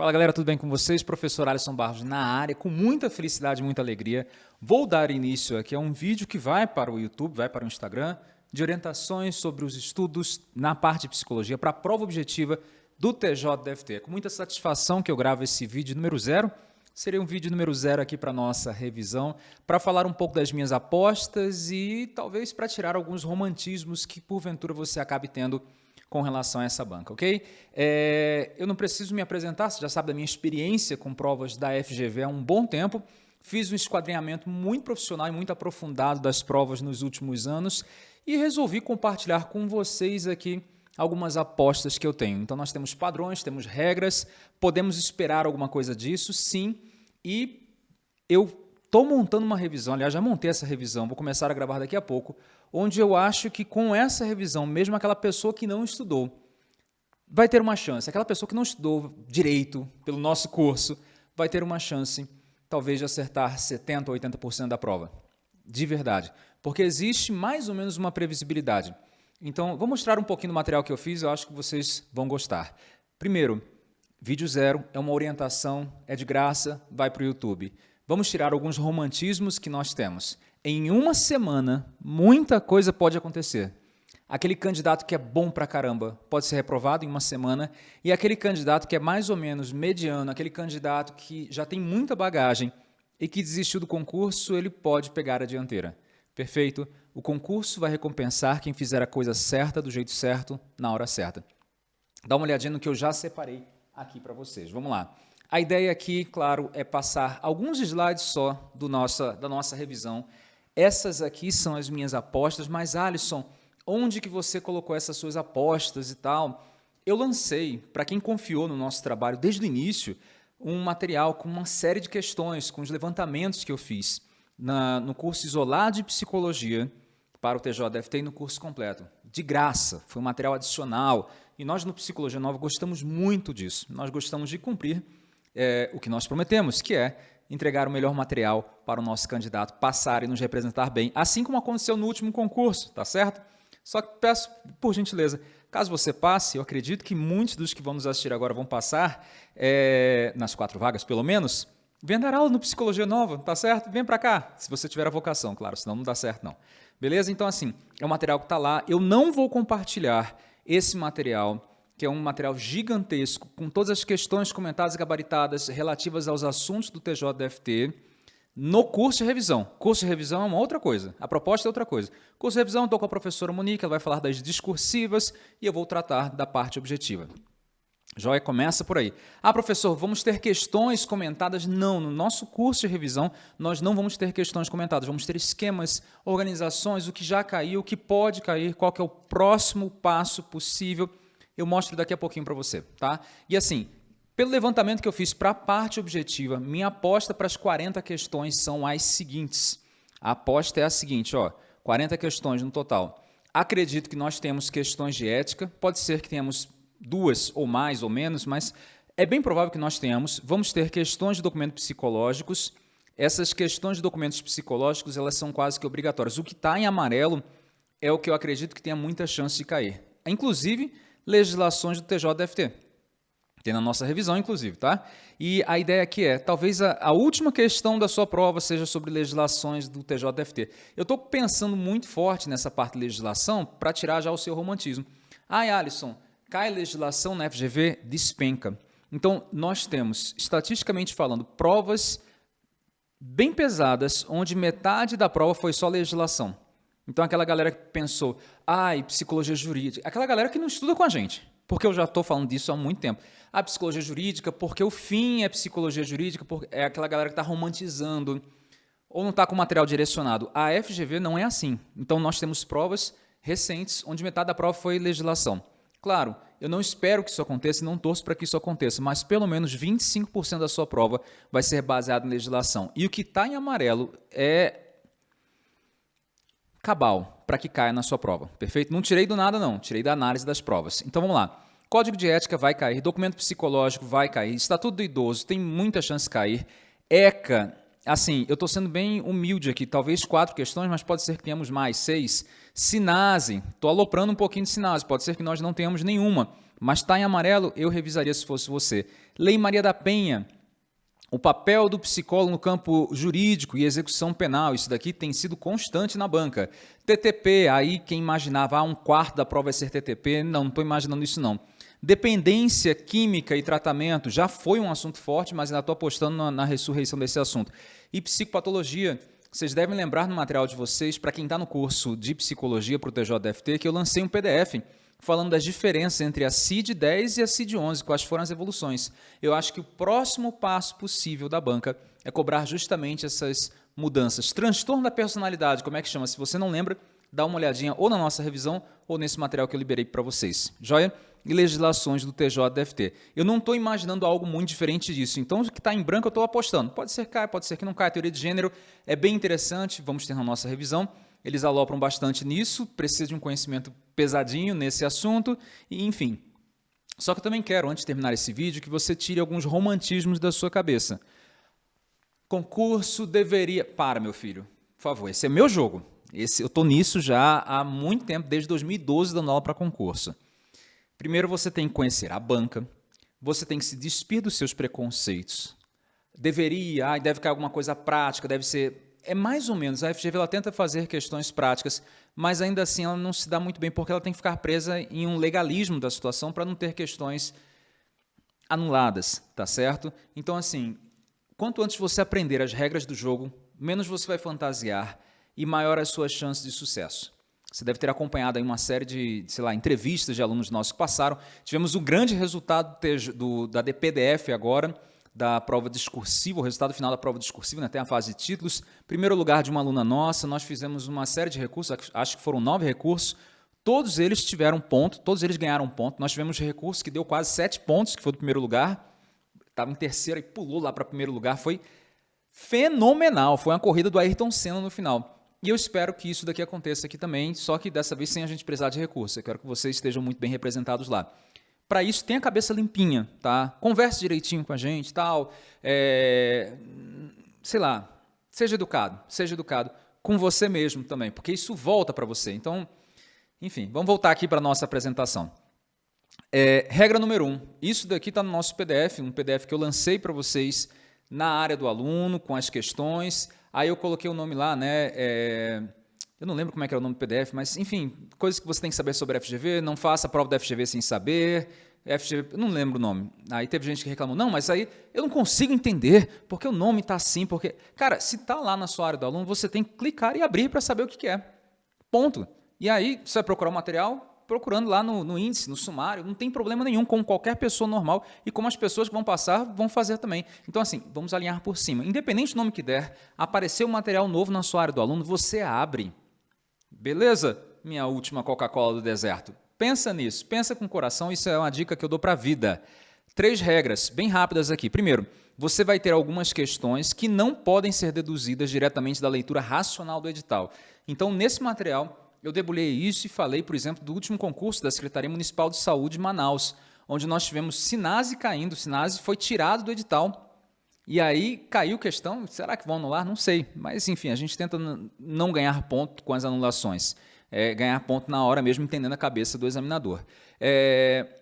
Fala galera, tudo bem com vocês? Professor Alisson Barros na área, com muita felicidade e muita alegria. Vou dar início aqui a um vídeo que vai para o YouTube, vai para o Instagram, de orientações sobre os estudos na parte de psicologia para a prova objetiva do TJ-DFT. É com muita satisfação que eu gravo esse vídeo número zero. Seria um vídeo número zero aqui para nossa revisão, para falar um pouco das minhas apostas e talvez para tirar alguns romantismos que porventura você acabe tendo com relação a essa banca, ok? É, eu não preciso me apresentar, você já sabe da minha experiência com provas da FGV há um bom tempo. Fiz um esquadrinhamento muito profissional e muito aprofundado das provas nos últimos anos e resolvi compartilhar com vocês aqui algumas apostas que eu tenho. Então nós temos padrões, temos regras, podemos esperar alguma coisa disso, sim, e eu estou montando uma revisão, aliás, já montei essa revisão, vou começar a gravar daqui a pouco, onde eu acho que com essa revisão, mesmo aquela pessoa que não estudou, vai ter uma chance. Aquela pessoa que não estudou direito pelo nosso curso, vai ter uma chance, talvez, de acertar 70% ou 80% da prova. De verdade. Porque existe mais ou menos uma previsibilidade. Então, vou mostrar um pouquinho do material que eu fiz, eu acho que vocês vão gostar. Primeiro, vídeo zero, é uma orientação, é de graça, vai para o YouTube. Vamos tirar alguns romantismos que nós temos. Em uma semana, muita coisa pode acontecer. Aquele candidato que é bom pra caramba pode ser reprovado em uma semana, e aquele candidato que é mais ou menos mediano, aquele candidato que já tem muita bagagem e que desistiu do concurso, ele pode pegar a dianteira. Perfeito? O concurso vai recompensar quem fizer a coisa certa, do jeito certo, na hora certa. Dá uma olhadinha no que eu já separei aqui para vocês. Vamos lá. A ideia aqui, claro, é passar alguns slides só do nossa, da nossa revisão. Essas aqui são as minhas apostas, mas Alisson, onde que você colocou essas suas apostas e tal? Eu lancei, para quem confiou no nosso trabalho desde o início, um material com uma série de questões, com os levantamentos que eu fiz na, no curso isolado de psicologia para o TJFT e no curso completo. De graça, foi um material adicional. E nós no Psicologia Nova gostamos muito disso. Nós gostamos de cumprir é, o que nós prometemos, que é entregar o melhor material para o nosso candidato passar e nos representar bem, assim como aconteceu no último concurso, tá certo? Só que peço, por gentileza, caso você passe, eu acredito que muitos dos que vão nos assistir agora vão passar, é, nas quatro vagas pelo menos, vem dar aula no Psicologia Nova, tá certo? Vem para cá, se você tiver a vocação, claro, senão não dá certo não. Beleza? Então assim, é um material que está lá, eu não vou compartilhar esse material que é um material gigantesco, com todas as questões comentadas e gabaritadas relativas aos assuntos do TJDFT, no curso de revisão. Curso de revisão é uma outra coisa, a proposta é outra coisa. Curso de revisão, estou com a professora Monique, ela vai falar das discursivas e eu vou tratar da parte objetiva. Joia, começa por aí. Ah, professor, vamos ter questões comentadas? Não, no nosso curso de revisão nós não vamos ter questões comentadas, vamos ter esquemas, organizações, o que já caiu, o que pode cair, qual que é o próximo passo possível eu mostro daqui a pouquinho para você, tá? E assim, pelo levantamento que eu fiz para a parte objetiva, minha aposta para as 40 questões são as seguintes. A aposta é a seguinte, ó, 40 questões no total. Acredito que nós temos questões de ética, pode ser que tenhamos duas ou mais ou menos, mas é bem provável que nós tenhamos. Vamos ter questões de documentos psicológicos. Essas questões de documentos psicológicos, elas são quase que obrigatórias. O que está em amarelo é o que eu acredito que tenha muita chance de cair. Inclusive, legislações do TJDFT. Tem na nossa revisão, inclusive, tá? E a ideia aqui é, talvez a, a última questão da sua prova seja sobre legislações do TJDFT. Eu estou pensando muito forte nessa parte de legislação para tirar já o seu romantismo. Ai, Alisson, cai legislação na FGV? Despenca. Então, nós temos, estatisticamente falando, provas bem pesadas, onde metade da prova foi só legislação. Então, aquela galera que pensou, ai, psicologia jurídica, aquela galera que não estuda com a gente, porque eu já estou falando disso há muito tempo. A psicologia jurídica, porque o fim é psicologia jurídica, é aquela galera que está romantizando ou não está com material direcionado. A FGV não é assim. Então, nós temos provas recentes, onde metade da prova foi legislação. Claro, eu não espero que isso aconteça e não torço para que isso aconteça, mas pelo menos 25% da sua prova vai ser baseado em legislação. E o que está em amarelo é cabal para que caia na sua prova. Perfeito? Não tirei do nada, não. Tirei da análise das provas. Então vamos lá. Código de ética vai cair, documento psicológico vai cair, estatuto do idoso tem muita chance de cair. ECA, assim, eu estou sendo bem humilde aqui, talvez quatro questões, mas pode ser que tenhamos mais, seis. Sinase, estou aloprando um pouquinho de Sinase, pode ser que nós não tenhamos nenhuma. mas está em amarelo, eu revisaria se fosse você. Lei Maria da Penha, o papel do psicólogo no campo jurídico e execução penal, isso daqui tem sido constante na banca. TTP, aí quem imaginava, ah, um quarto da prova vai ser TTP, não, não estou imaginando isso não. Dependência química e tratamento já foi um assunto forte, mas ainda estou apostando na, na ressurreição desse assunto. E psicopatologia, vocês devem lembrar no material de vocês, para quem está no curso de psicologia para o TJDFT, que eu lancei um PDF falando das diferenças entre a CID-10 e a CID-11, quais foram as evoluções. Eu acho que o próximo passo possível da banca é cobrar justamente essas mudanças. Transtorno da personalidade, como é que chama? Se você não lembra, dá uma olhadinha ou na nossa revisão ou nesse material que eu liberei para vocês. Joia? E legislações do TJDFT. Eu não estou imaginando algo muito diferente disso. Então, o que está em branco eu estou apostando. Pode ser que caia, pode ser que não caia. A teoria de gênero é bem interessante, vamos ter na nossa revisão. Eles alopram bastante nisso, precisa de um conhecimento pesadinho nesse assunto, e enfim. Só que eu também quero, antes de terminar esse vídeo, que você tire alguns romantismos da sua cabeça. Concurso deveria... Para, meu filho, por favor, esse é meu jogo. Esse, eu estou nisso já há muito tempo, desde 2012, dando aula para concurso. Primeiro você tem que conhecer a banca, você tem que se despir dos seus preconceitos. Deveria, ah, deve cair alguma coisa prática, deve ser é mais ou menos, a FGV ela tenta fazer questões práticas, mas ainda assim ela não se dá muito bem porque ela tem que ficar presa em um legalismo da situação para não ter questões anuladas, tá certo? Então assim, quanto antes você aprender as regras do jogo, menos você vai fantasiar e maior as suas chances de sucesso. Você deve ter acompanhado aí uma série de, sei lá, entrevistas de alunos nossos que passaram. Tivemos um grande resultado do, da DPDF agora, da prova discursiva, o resultado final da prova discursiva, né, tem a fase de títulos. Primeiro lugar de uma aluna nossa, nós fizemos uma série de recursos, acho que foram nove recursos, todos eles tiveram ponto, todos eles ganharam ponto. Nós tivemos recurso que deu quase sete pontos, que foi do primeiro lugar, estava em terceiro e pulou lá para primeiro lugar, foi fenomenal, foi uma corrida do Ayrton Senna no final. E eu espero que isso daqui aconteça aqui também, só que dessa vez sem a gente precisar de recurso. Eu quero que vocês estejam muito bem representados lá. Para isso, tenha a cabeça limpinha, tá? Converse direitinho com a gente, tal. É, sei lá, seja educado, seja educado com você mesmo também, porque isso volta para você. Então, enfim, vamos voltar aqui para nossa apresentação. É, regra número um, isso daqui está no nosso PDF, um PDF que eu lancei para vocês na área do aluno, com as questões. Aí eu coloquei o nome lá, né? É, eu não lembro como é que era o nome do PDF, mas, enfim, coisas que você tem que saber sobre a FGV, não faça a prova da FGV sem saber, FGV, não lembro o nome. Aí teve gente que reclamou, não, mas aí eu não consigo entender porque o nome está assim, porque... Cara, se está lá na sua área do aluno, você tem que clicar e abrir para saber o que, que é. Ponto. E aí, você vai procurar o material, procurando lá no, no, índice, no sumário, não tem problema nenhum, como qualquer pessoa normal e como as pessoas que vão passar vão fazer também. Então, assim, vamos alinhar por cima. Independente do nome que der, aparecer um material novo na sua área do aluno, você abre. Beleza? Minha última Coca-Cola do deserto. Pensa nisso, pensa com o coração, isso é uma dica que eu dou para a vida. Três regras, bem rápidas aqui. Primeiro, você vai ter algumas questões que não podem ser deduzidas diretamente da leitura racional do edital. Então, nesse material, eu debulhei isso e falei, por exemplo, do último concurso da Secretaria Municipal de Saúde de Manaus, onde nós tivemos Sinase caindo, Sinase foi tirado do edital e aí caiu questão, será que vão anular? Não sei, mas enfim, a gente tenta não ganhar ponto com as anulações, é, ganhar ponto na hora mesmo, entendendo a cabeça do examinador. É,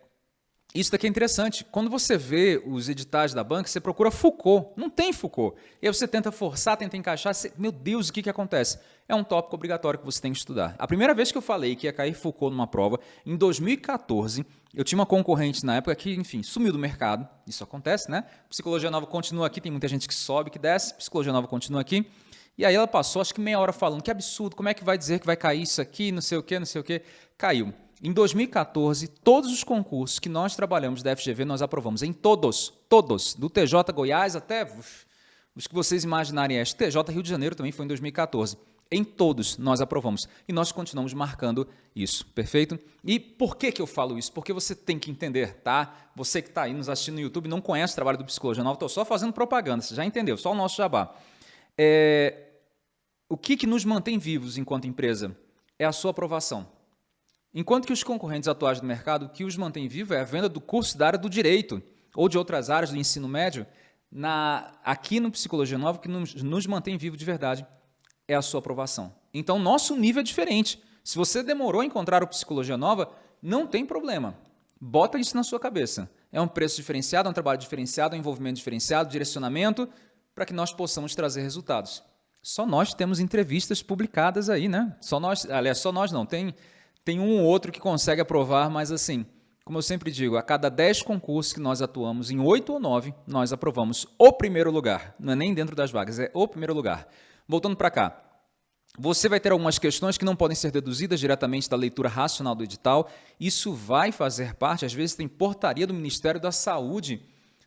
isso daqui é interessante. Quando você vê os editais da banca, você procura Foucault. Não tem Foucault. E aí você tenta forçar, tenta encaixar. Você, meu Deus, o que, que acontece? É um tópico obrigatório que você tem que estudar. A primeira vez que eu falei que ia cair Foucault numa prova, em 2014, eu tinha uma concorrente na época que, enfim, sumiu do mercado. Isso acontece, né? Psicologia Nova continua aqui, tem muita gente que sobe, que desce. Psicologia Nova continua aqui. E aí ela passou, acho que meia hora falando, que absurdo, como é que vai dizer que vai cair isso aqui, não sei o quê, não sei o quê. Caiu. Em 2014, todos os concursos que nós trabalhamos da FGV, nós aprovamos. Em todos, todos. Do TJ Goiás até uf, os que vocês imaginarem. Este TJ Rio de Janeiro também foi em 2014. Em todos nós aprovamos. E nós continuamos marcando isso, perfeito? E por que, que eu falo isso? Porque você tem que entender, tá? Você que está aí nos assistindo no YouTube não conhece o trabalho do Psicologia Nova, estou só fazendo propaganda, você já entendeu, só o nosso jabá. É, o que, que nos mantém vivos enquanto empresa? É a sua aprovação. Enquanto que os concorrentes atuais do mercado, o que os mantém vivo é a venda do curso da área do direito ou de outras áreas do ensino médio, na, aqui no Psicologia Nova, que nos, nos mantém vivo de verdade é a sua aprovação. Então, nosso nível é diferente. Se você demorou a encontrar o Psicologia Nova, não tem problema. Bota isso na sua cabeça. É um preço diferenciado, é um trabalho diferenciado, é um envolvimento diferenciado, direcionamento, para que nós possamos trazer resultados. Só nós temos entrevistas publicadas aí, né? Só nós, aliás, só nós não, tem, tem um ou outro que consegue aprovar, mas assim, como eu sempre digo, a cada 10 concursos que nós atuamos, em 8 ou 9, nós aprovamos o primeiro lugar. Não é nem dentro das vagas, é o primeiro lugar. Voltando para cá, você vai ter algumas questões que não podem ser deduzidas diretamente da leitura racional do edital. Isso vai fazer parte, às vezes tem portaria do Ministério da Saúde,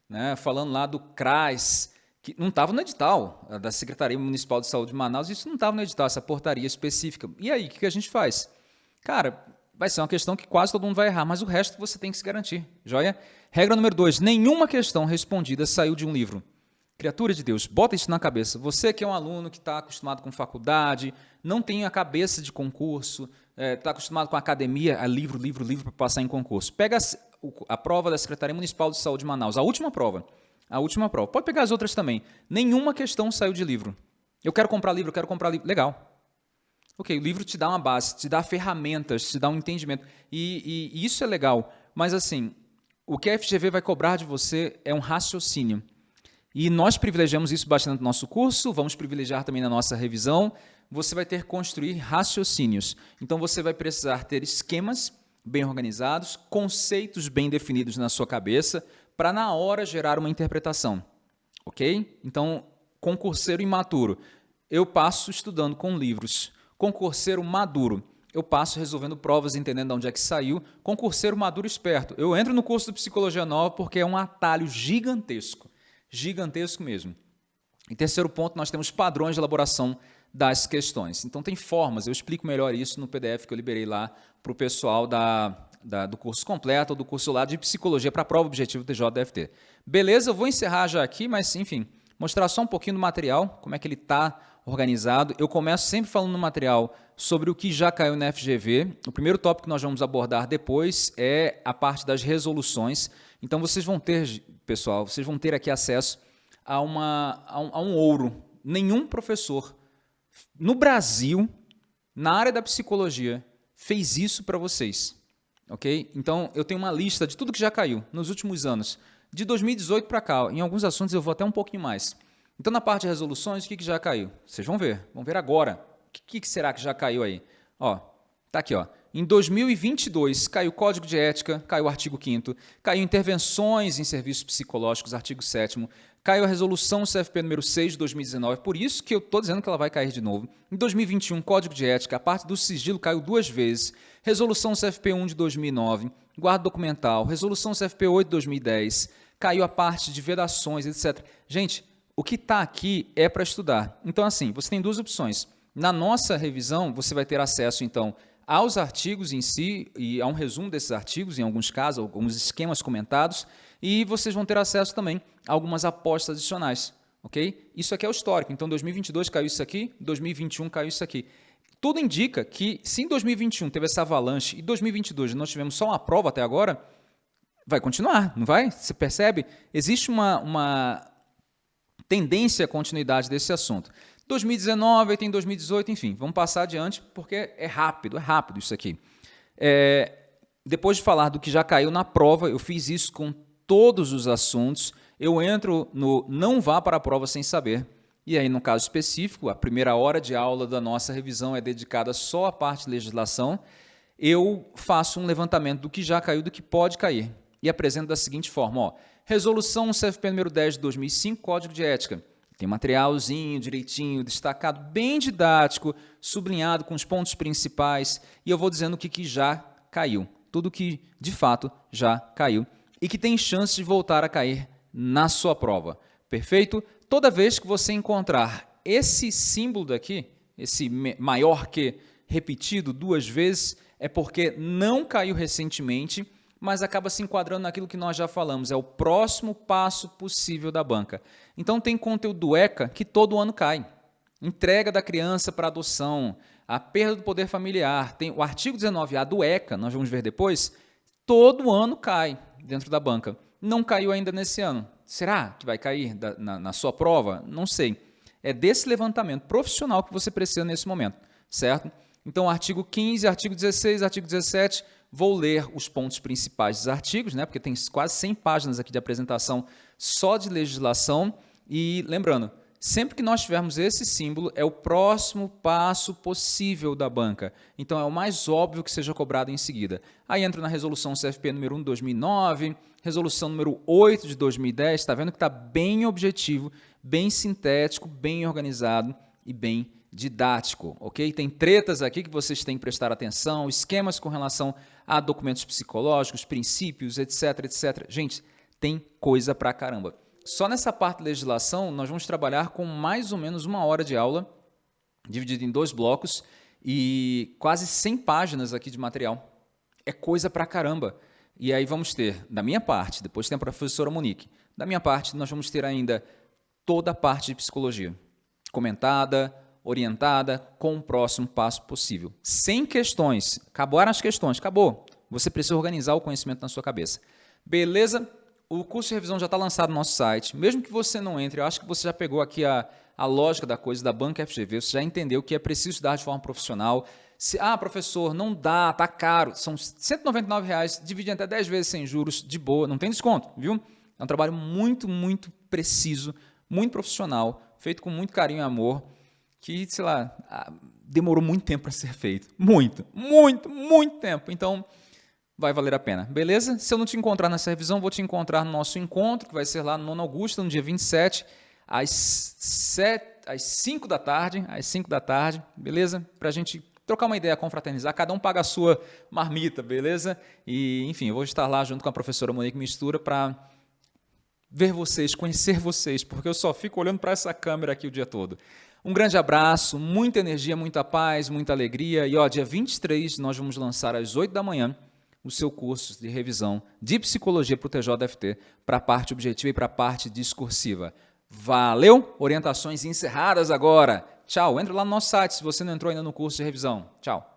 né, falando lá do CRAS, que não estava no edital, da Secretaria Municipal de Saúde de Manaus, isso não estava no edital, essa portaria específica. E aí, o que a gente faz? Cara, vai ser uma questão que quase todo mundo vai errar, mas o resto você tem que se garantir, joia? Regra número dois, nenhuma questão respondida saiu de um livro. Criatura de Deus, bota isso na cabeça. Você que é um aluno que está acostumado com faculdade, não tem a cabeça de concurso, está é, tá acostumado com academia, a livro, livro, livro para passar em concurso. Pega a, a prova da Secretaria Municipal de Saúde de Manaus, a última prova. A última prova. Pode pegar as outras também. Nenhuma questão saiu de livro. Eu quero comprar livro, eu quero comprar livro. Legal. Ok, o livro te dá uma base, te dá ferramentas, te dá um entendimento. E, e, e isso é legal. Mas assim, o que a FGV vai cobrar de você é um raciocínio. E nós privilegiamos isso bastante no nosso curso, vamos privilegiar também na nossa revisão. Você vai ter que construir raciocínios. Então, você vai precisar ter esquemas bem organizados, conceitos bem definidos na sua cabeça, para na hora gerar uma interpretação. Ok? Então, concurseiro imaturo. Eu passo estudando com livros. Concurseiro maduro. Eu passo resolvendo provas, entendendo de onde é que saiu. Concurseiro maduro esperto. Eu entro no curso de Psicologia Nova porque é um atalho gigantesco gigantesco mesmo. Em terceiro ponto, nós temos padrões de elaboração das questões. Então, tem formas, eu explico melhor isso no PDF que eu liberei lá para o pessoal da, da, do curso completo ou do curso lá de Psicologia para a prova objetivo TJDFT. Beleza, eu vou encerrar já aqui, mas, enfim, mostrar só um pouquinho do material, como é que ele está organizado. Eu começo sempre falando no material sobre o que já caiu na FGV. O primeiro tópico que nós vamos abordar depois é a parte das resoluções. Então, vocês vão ter, pessoal, vocês vão ter aqui acesso a, uma, a, um, a um ouro. Nenhum professor no Brasil, na área da psicologia, fez isso para vocês. Ok? Então, eu tenho uma lista de tudo que já caiu nos últimos anos. De 2018 para cá, em alguns assuntos eu vou até um pouquinho mais. Então, na parte de resoluções, o que, que já caiu? Vocês vão ver. Vão ver agora. O que, que será que já caiu aí? Ó, tá aqui, ó. Em 2022, caiu o Código de Ética, caiu o artigo 5 caiu intervenções em serviços psicológicos, artigo 7 caiu a resolução CFP número 6 de 2019, por isso que eu estou dizendo que ela vai cair de novo. Em 2021, Código de Ética, a parte do sigilo caiu duas vezes, resolução CFP 1 de 2009, guarda documental, resolução CFP 8 de 2010, caiu a parte de vedações, etc. Gente, o que está aqui é para estudar. Então, assim, você tem duas opções. Na nossa revisão, você vai ter acesso, então, aos artigos em si e a um resumo desses artigos, em alguns casos, alguns esquemas comentados, e vocês vão ter acesso também a algumas apostas adicionais, ok? Isso aqui é o histórico, então 2022 caiu isso aqui, 2021 caiu isso aqui. Tudo indica que se em 2021 teve essa avalanche e 2022 nós tivemos só uma prova até agora, vai continuar, não vai? Você percebe? Existe uma, uma tendência à continuidade desse assunto. 2019, tem 2018, enfim, vamos passar adiante porque é rápido, é rápido isso aqui. É, depois de falar do que já caiu na prova, eu fiz isso com todos os assuntos, eu entro no não vá para a prova sem saber. E aí, no caso específico, a primeira hora de aula da nossa revisão é dedicada só à parte de legislação. Eu faço um levantamento do que já caiu, do que pode cair. E apresento da seguinte forma, ó, Resolução CFP número 10 de 2005, Código de Ética. Tem materialzinho direitinho, destacado, bem didático, sublinhado com os pontos principais, e eu vou dizendo o que, que já caiu. Tudo que, de fato, já caiu e que tem chance de voltar a cair na sua prova. Perfeito? Toda vez que você encontrar esse símbolo daqui, esse maior que repetido duas vezes, é porque não caiu recentemente mas acaba se enquadrando naquilo que nós já falamos, é o próximo passo possível da banca. Então tem conteúdo do ECA que todo ano cai. Entrega da criança para adoção, a perda do poder familiar, tem o artigo 19A do ECA, nós vamos ver depois, todo ano cai dentro da banca. Não caiu ainda nesse ano. Será que vai cair na, na sua prova? Não sei. É desse levantamento profissional que você precisa nesse momento, certo? Então, artigo 15, artigo 16, artigo 17, Vou ler os pontos principais dos artigos, né, porque tem quase 100 páginas aqui de apresentação só de legislação. E lembrando, sempre que nós tivermos esse símbolo, é o próximo passo possível da banca. Então, é o mais óbvio que seja cobrado em seguida. Aí entro na resolução CFP número 1 de 2009, resolução número 8 de 2010, está vendo que está bem objetivo, bem sintético, bem organizado e bem didático, ok? Tem tretas aqui que vocês têm que prestar atenção, esquemas com relação a documentos psicológicos, princípios, etc, etc. Gente, tem coisa pra caramba. Só nessa parte de legislação, nós vamos trabalhar com mais ou menos uma hora de aula, dividido em dois blocos, e quase 100 páginas aqui de material. É coisa pra caramba. E aí vamos ter, da minha parte, depois tem a professora Monique, da minha parte, nós vamos ter ainda toda a parte de psicologia, comentada, orientada, com o próximo passo possível. Sem questões. Acabaram as questões, acabou. Você precisa organizar o conhecimento na sua cabeça. Beleza? O curso de revisão já está lançado no nosso site. Mesmo que você não entre, eu acho que você já pegou aqui a, a lógica da coisa da banca FGV, você já entendeu que é preciso estudar de forma profissional. Se, ah, professor, não dá, tá caro. São 199 reais, divide até 10 vezes sem juros, de boa, não tem desconto, viu? É um trabalho muito, muito preciso, muito profissional, feito com muito carinho e amor que, sei lá, demorou muito tempo para ser feito. Muito, muito, muito tempo. Então, vai valer a pena. Beleza? Se eu não te encontrar nessa revisão, vou te encontrar no nosso encontro, que vai ser lá no Nono Augusta, no dia 27, às, 7, às 5 da tarde, às 5 da tarde, beleza? Para a gente trocar uma ideia, confraternizar, cada um paga a sua marmita, beleza? E, enfim, eu vou estar lá junto com a professora Monique Mistura para ver vocês, conhecer vocês, porque eu só fico olhando para essa câmera aqui o dia todo. Um grande abraço, muita energia, muita paz, muita alegria. E ó, dia 23 nós vamos lançar às 8 da manhã o seu curso de revisão de psicologia para o TJFT, para a parte objetiva e para a parte discursiva. Valeu? Orientações encerradas agora. Tchau. Entra lá no nosso site se você não entrou ainda no curso de revisão. Tchau.